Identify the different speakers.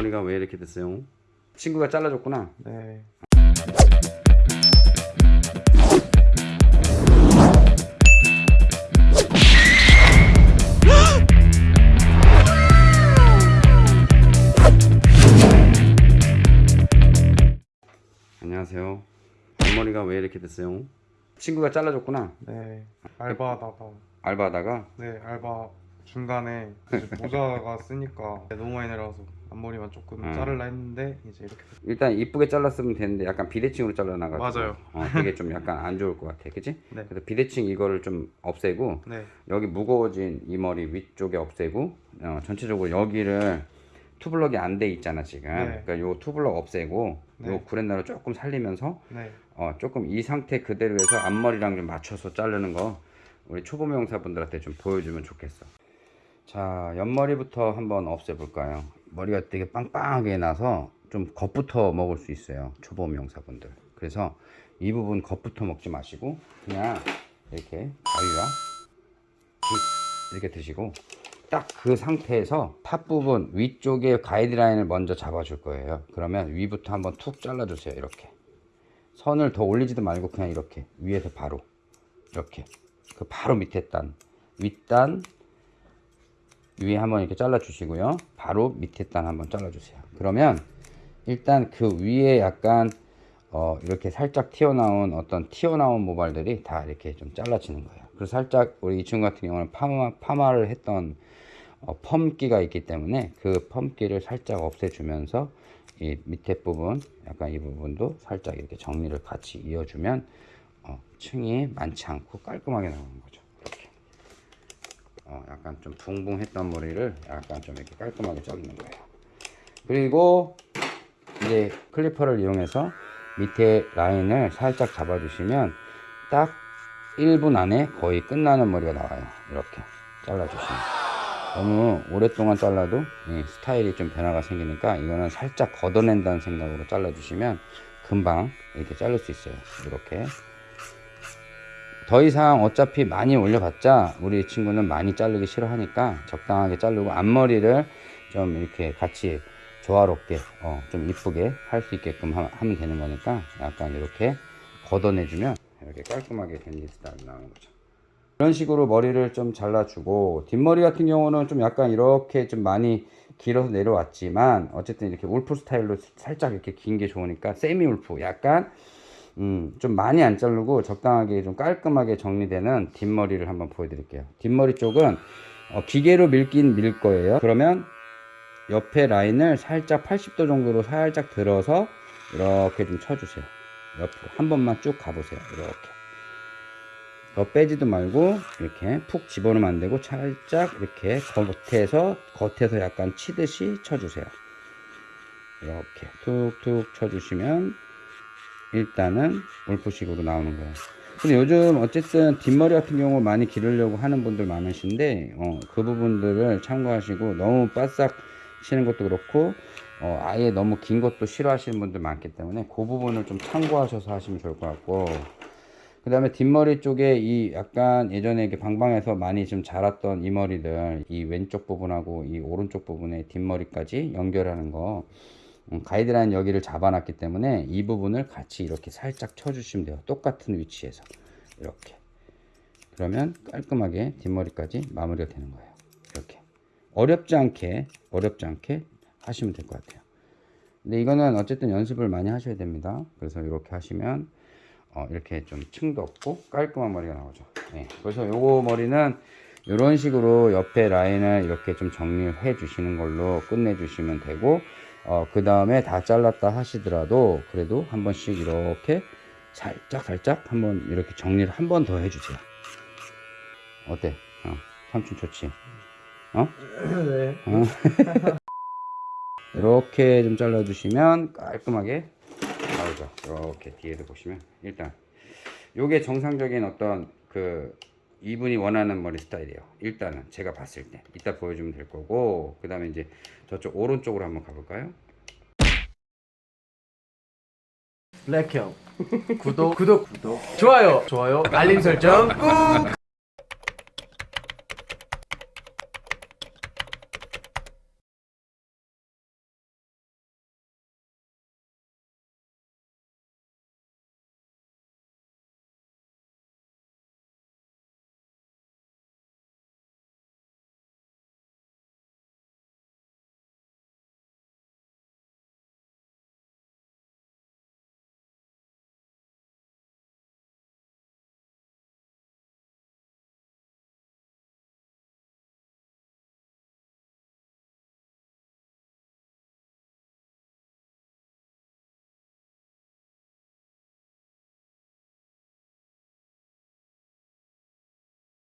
Speaker 1: 앞머리가 왜 이렇게 됐어요? 친구가 잘라줬구나
Speaker 2: 네.
Speaker 1: 안녕하세요 앞머리가 왜 이렇게 됐어요? 친구가 잘라줬구나
Speaker 2: 네. 알바하다가
Speaker 1: 알바하다가
Speaker 2: 네 알바 중간에 모자가 쓰니까 너무 많이 내려와서 앞머리만 조금
Speaker 1: 음.
Speaker 2: 자르려 했는데 이제 이렇게 됐-
Speaker 1: 일단 이쁘게 잘랐으면 되는데 약간 비대칭으로 잘라나가지고
Speaker 2: 맞아요.
Speaker 1: 어, 되게 좀 약간 안 좋을 것 같아 그치?
Speaker 2: 네.
Speaker 1: 그래서 비대칭 이거를 좀 없애고
Speaker 2: 네.
Speaker 1: 여기 무거워진 이 머리 위쪽에 없애고 어, 전체적으로 여기를 투블럭이 안 돼 있잖아 지금
Speaker 2: 네.
Speaker 1: 그러니까 요 투블럭 없애고
Speaker 2: 네.
Speaker 1: 요 구렛나루 조금 살리면서
Speaker 2: 네.
Speaker 1: 어, 조금 이 상태 그대로 해서 앞머리랑 좀 맞춰서 자르는 거 우리 초보 미용사분들한테 좀 보여주면 좋겠어 자 옆머리부터 한번 없애볼까요 머리가 되게 빵빵하게 나서 좀 겁부터 먹을 수 있어요 초보 미용사분들. 그래서 이 부분 겁부터 먹지 마시고 그냥 이렇게 가위와 빗 이렇게 드시고 딱 그 상태에서 top 부분 위쪽에 가이드라인을 먼저 잡아 줄 거예요. 그러면 위부터 한번 툭 잘라 주세요 이렇게. 선을 더 올리지도 말고 그냥 이렇게 위에서 바로 이렇게. 그 바로 밑에 단 윗단 위에 한번 이렇게 잘라 주시고요. 바로 밑에 단 한번 잘라 주세요. 그러면 일단 그 위에 약간 어 이렇게 살짝 튀어나온 어떤 튀어나온 모발들이 다 이렇게 좀 잘라지는 거예요. 그래서 살짝 우리 이 친구 같은 경우는 파마, 파마를 했던 어, 펌기가 있기 때문에 그 펌기를 살짝 없애주면서 이 밑에 부분 약간 이 부분도 살짝 이렇게 정리를 같이 이어주면 어, 층이 많지 않고 깔끔하게 나오는 거죠 어, 약간 좀 붕붕했던 머리를 약간 좀 이렇게 깔끔하게 자르는 거예요. 그리고 이제 클리퍼를 이용해서 밑에 라인을 살짝 잡아주시면 딱 1분 안에 거의 끝나는 머리가 나와요. 이렇게 잘라주시면. 너무 오랫동안 잘라도 이 스타일이 좀 변화가 생기니까 이거는 살짝 걷어낸다는 생각으로 잘라주시면 금방 이렇게 자를 수 있어요. 이렇게 더 이상 어차피 많이 올려봤자 우리 친구는 많이 자르기 싫어하니까 적당하게 자르고 앞머리를 좀 이렇게 같이 조화롭게 어, 좀 이쁘게 할 수 있게끔 하, 면 되는 거니까 약간 이렇게 걷어내주면 이렇게 깔끔하게 댄디 스타일 나오는 거죠. 이런 식으로 머리를 좀 잘라주고 뒷머리 같은 경우는 좀 약간 이렇게 좀 많이 길어서 내려왔지만 어쨌든 이렇게 울프 스타일로 살짝 이렇게 긴 게 좋으니까 세미 울프 약간 음, 좀 많이 안 자르고 적당하게 좀 깔끔하게 정리되는 뒷머리를 한번 보여드릴게요. 뒷머리 쪽은 어, 기계로 밀긴 밀 거예요. 그러면 옆에 라인을 살짝 80도 정도로 살짝 들어서 이렇게 좀 쳐주세요. 옆으로 한 번만 쭉 가보세요. 이렇게. 더 빼지도 말고 이렇게 푹 집어넣으면 안 되고 살짝 이렇게 겉에서 겉에서 약간 치듯이 쳐주세요. 이렇게 툭툭 쳐주시면 일단은 울프식으로 나오는 거예요 근데 요즘 어쨌든 뒷머리 같은 경우 많이 기르려고 하는 분들 많으신데 어, 그 부분들을 참고하시고 너무 바싹 치는 것도 그렇고 어, 아예 너무 긴 것도 싫어하시는 분들 많기 때문에 그 부분을 좀 참고하셔서 하시면 좋을 것 같고. 그 다음에 뒷머리 쪽에 이 약간 예전에 이렇게 방방에서 많이 좀 자랐던 이 머리들 이 왼쪽 부분하고 이 오른쪽 부분의 뒷머리까지 연결하는 거. 음, 가이드라인 여기를 잡아놨기 때문에 이 부분을 같이 이렇게 살짝 쳐주시면 돼요. 똑같은 위치에서. 이렇게. 그러면 깔끔하게 뒷머리까지 마무리가 되는 거예요. 이렇게. 어렵지 않게 어렵지 않게 하시면 될 것 같아요. 근데 이거는 어쨌든 연습을 많이 하셔야 됩니다. 그래서 이렇게 하시면 어, 이렇게 좀 층도 없고 깔끔한 머리가 나오죠. 네, 그래서 요거 머리는 이런 식으로 옆에 라인을 이렇게 좀 정리를 해 주시는 걸로 끝내 주시면 되고 어, 그 다음에 다 잘랐다 하시더라도 그래도 한 번씩 이렇게 살짝 살짝 한번 이렇게 정리를 한 번 더 해주세요 어때? 어, 삼촌 좋지? 어?
Speaker 2: 네.
Speaker 1: 어? 이렇게 좀 잘라 주시면 깔끔하게 나오죠 이렇게 뒤에서 보시면 일단 요게 정상적인 어떤 그 이분이 원하는 머리 스타일이에요. 일단은 제가 봤을 때. 이따 보여주면 될 거고. 그 다음에 이제 저쪽 오른쪽으로 한번 가볼까요?
Speaker 3: 블랙형. 구독. 구독. 구독. 좋아요. 좋아요. 알림 설정 꾹